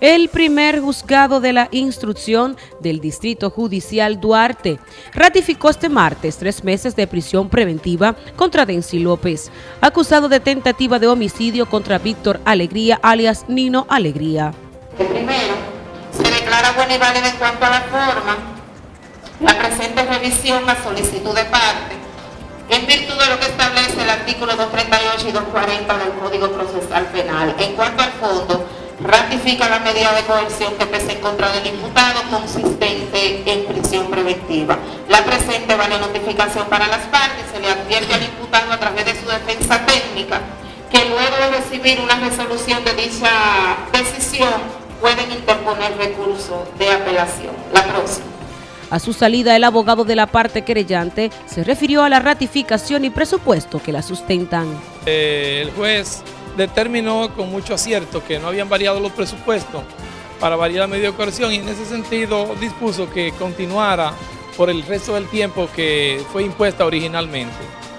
El primer juzgado de la instrucción del Distrito Judicial Duarte ratificó este martes tres meses de prisión preventiva contra Densi López, acusado de tentativa de homicidio contra Víctor Alegría, alias Nino Alegría. Primero, se declara buena y válida en cuanto a la forma la presente revisión a solicitud de parte, en virtud de lo que establece el artículo 238 y 240 del Código Procesal Penal. En cuanto al fondo, ratifica la medida de coerción que pese en contra del imputado consistente en prisión preventiva. La presente vale notificación para las partes, se le advierte al imputado a través de su defensa técnica que luego de recibir una resolución de dicha decisión pueden interponer recurso de apelación. La próxima. A su salida, el abogado de la parte querellante se refirió a la ratificación y presupuesto que la sustentan. Eh, el juez determinó con mucho acierto que no habían variado los presupuestos para variar la medida de coerción y en ese sentido dispuso que continuara por el resto del tiempo que fue impuesta originalmente.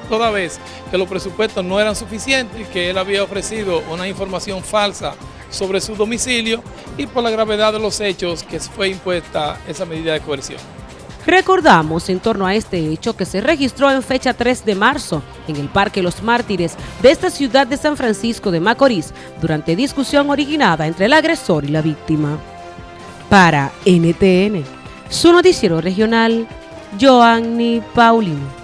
Toda vez que los presupuestos no eran suficientes, que él había ofrecido una información falsa sobre su domicilio y por la gravedad de los hechos que fue impuesta esa medida de coerción. Recordamos en torno a este hecho que se registró en fecha 3 de marzo en el Parque Los Mártires de esta ciudad de San Francisco de Macorís durante discusión originada entre el agresor y la víctima. Para NTN, su noticiero regional, Joanny Paulino.